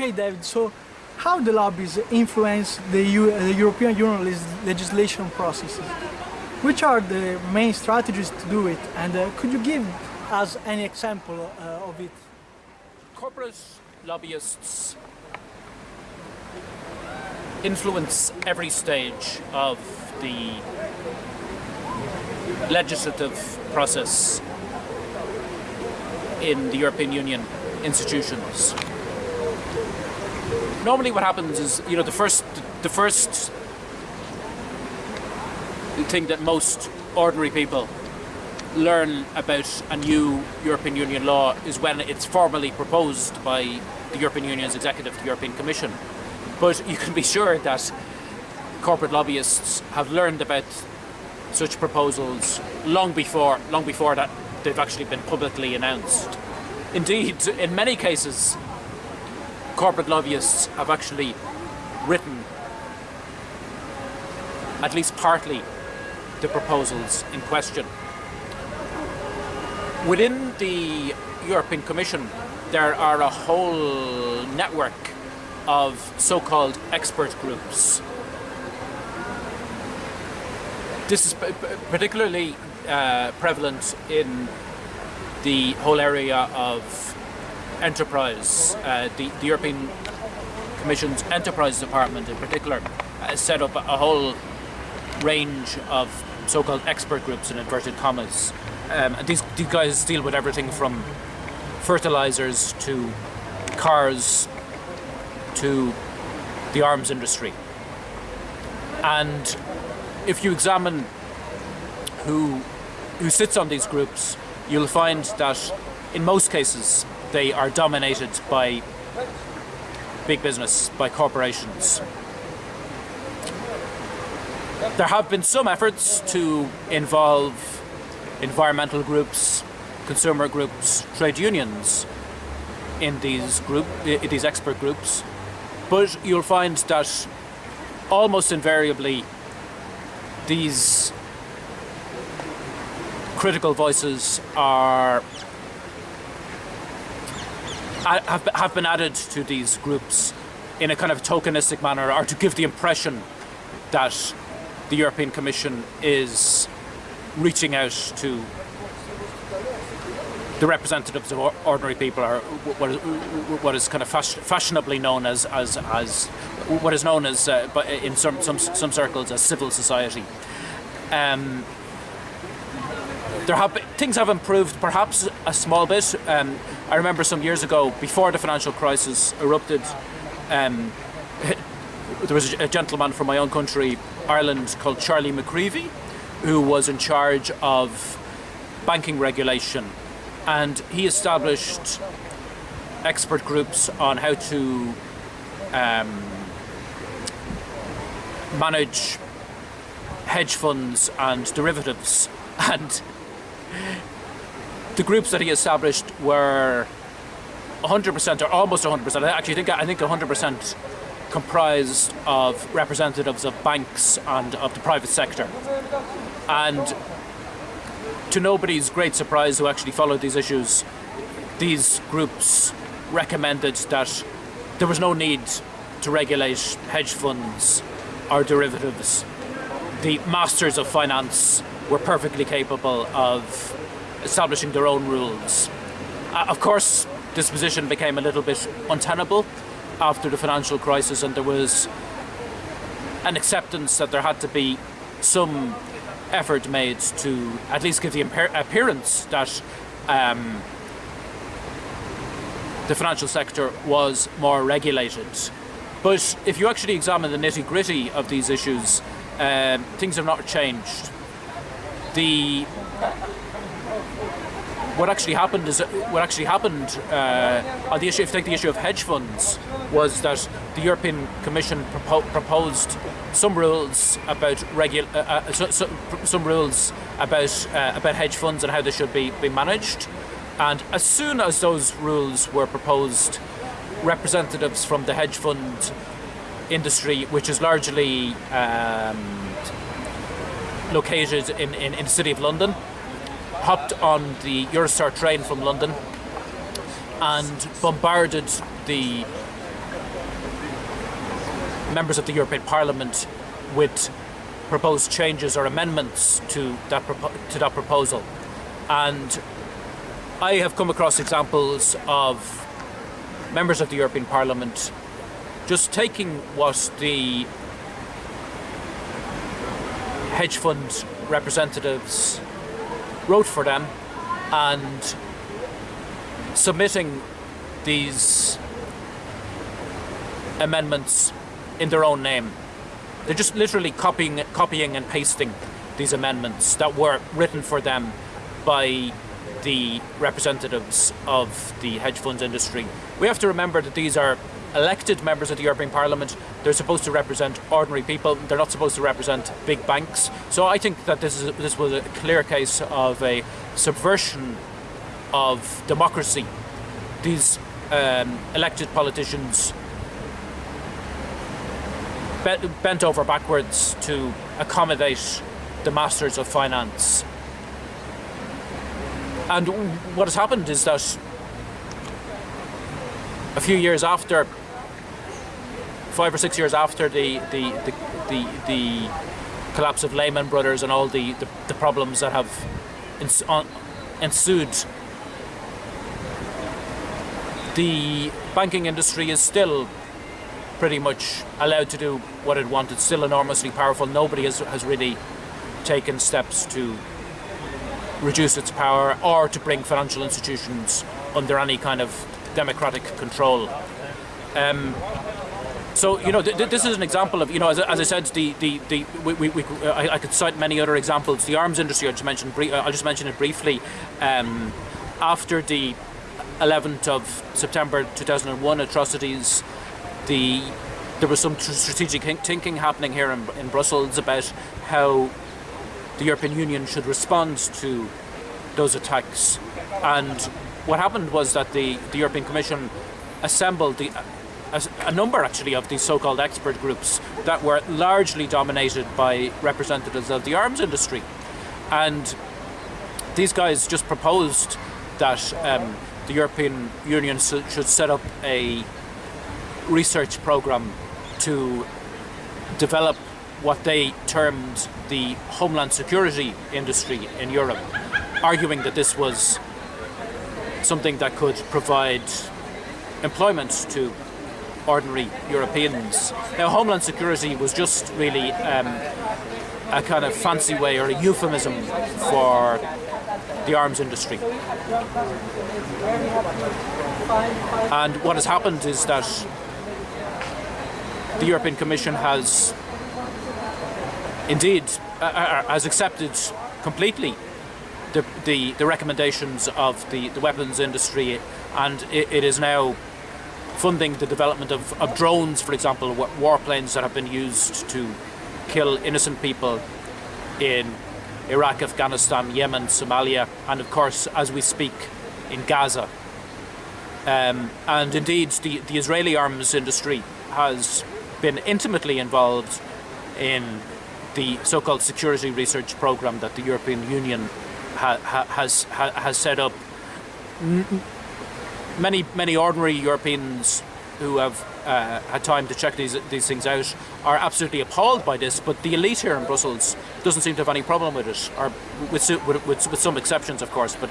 Okay, David, so how the lobbies influence the, U the European Union legislation processes? Which are the main strategies to do it? And uh, could you give us any example uh, of it? Corporate lobbyists influence every stage of the legislative process in the European Union institutions. Normally what happens is, you know, the first, the first thing that most ordinary people learn about a new European Union law is when it's formally proposed by the European Union's executive, the European Commission. But you can be sure that corporate lobbyists have learned about such proposals long before, long before that they've actually been publicly announced. Indeed, in many cases, corporate lobbyists have actually written, at least partly, the proposals in question. Within the European Commission, there are a whole network of so-called expert groups. This is particularly uh, prevalent in the whole area of enterprise. Uh, the, the, European Commission's Enterprise Department in particular has set up a whole range of so-called expert groups in inverted commas. Um, and these, these guys deal with everything from fertilizers to cars to the arms industry. And if you examine who, who sits on these groups, you'll find that in most cases they are dominated by big business, by corporations. There have been some efforts to involve environmental groups, consumer groups, trade unions in these group, in these expert groups, but you'll find that almost invariably these critical voices are have, have been added to these groups in a kind of tokenistic manner or to give the impression that the European Commission is reaching out to the representatives of ordinary people are what is, what is kind of fashionably known as, as, as what is known as uh, in some, some, some circles as civil society. Um, there have been, things have improved perhaps a small bit. Um, I remember some years ago, before the financial crisis erupted, um, there was a gentleman from my own country, Ireland, called Charlie McCreevy, who was in charge of banking regulation. And he established expert groups on how to um, manage hedge funds and derivatives. And the groups that he established were 100% or almost 100%, I actually think I think 100% comprised of representatives of banks and of the private sector. And to nobody's great surprise who actually followed these issues, these groups recommended that there was no need to regulate hedge funds or derivatives. The masters of finance were perfectly capable of establishing their own rules. Uh, of course, this position became a little bit untenable after the financial crisis and there was an acceptance that there had to be some effort made to at least give the appearance that um, the financial sector was more regulated. But if you actually examine the nitty gritty of these issues, uh, things have not changed. The what actually happened is what actually happened uh, on the issue. If you take the issue of hedge funds, was that the European Commission propo proposed some rules about uh, uh, so, some rules about uh, about hedge funds and how they should be be managed. And as soon as those rules were proposed, representatives from the hedge fund industry, which is largely um, located in, in, in the city of London, hopped on the Eurostar train from London and bombarded the members of the European Parliament with proposed changes or amendments to that to that proposal, and I have come across examples of members of the European Parliament just taking what the hedge fund representatives wrote for them and submitting these amendments in their own name. They're just literally copying, copying and pasting these amendments that were written for them by the representatives of the hedge funds industry. We have to remember that these are elected members of the European Parliament. They're supposed to represent ordinary people. They're not supposed to represent big banks. So I think that this is this was a clear case of a subversion of democracy. These um, elected politicians bent, bent over backwards to accommodate the masters of finance. And what has happened is that a few years after, five or six years after the the the the, the collapse of Lehman Brothers and all the, the, the problems that have on, ensued, the banking industry is still pretty much allowed to do what it wanted, still enormously powerful. Nobody has, has really taken steps to reduce its power or to bring financial institutions under any kind of democratic control. Um, so you know, th th this is an example of you know, as, as I said, the the, the we, we, I, I, could cite many other examples. The arms industry, I just mentioned, I'll just mention it briefly. Um, after the 11th of September 2001 atrocities, the there was some strategic thinking happening here in, in Brussels about how the European Union should respond to those attacks. And what happened was that the, the European Commission assembled the, a, a number actually of these so-called expert groups that were largely dominated by representatives of the arms industry. And these guys just proposed that um, the European Union should set up a research program to develop what they termed the homeland security industry in Europe, arguing that this was something that could provide employment to ordinary Europeans. Now, homeland security was just really um, a kind of fancy way or a euphemism for the arms industry. And what has happened is that the European Commission has indeed uh, uh, has accepted completely the, the, the recommendations of the, the weapons industry and it, it is now funding the development of, of drones, for example, warplanes that have been used to kill innocent people in Iraq, Afghanistan, Yemen, Somalia, and of course, as we speak, in Gaza. Um, and indeed, the, the Israeli arms industry has been intimately involved in the so-called security research program that the European Union ha ha has ha has set up. Many many ordinary Europeans who have uh, had time to check these these things out are absolutely appalled by this. But the elite here in Brussels doesn't seem to have any problem with it, or with with, with, with some exceptions, of course. But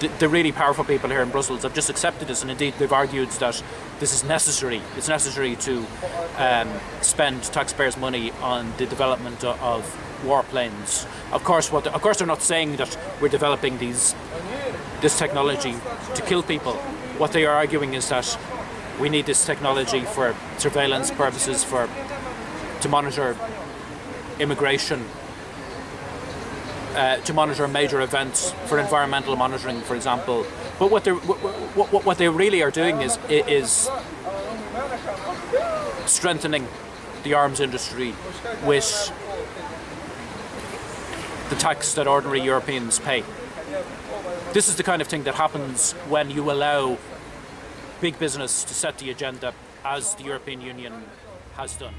the, the, really powerful people here in Brussels have just accepted this and indeed they've argued that this is necessary. It's necessary to um, spend taxpayers' money on the development of warplanes. Of course, what of course they're not saying that we're developing these this technology to kill people. What they are arguing is that we need this technology for surveillance purposes, for to monitor immigration uh, to monitor major events for environmental monitoring, for example. But what they what, what, what they really are doing is is strengthening the arms industry with the tax that ordinary Europeans pay. This is the kind of thing that happens when you allow big business to set the agenda as the European Union has done.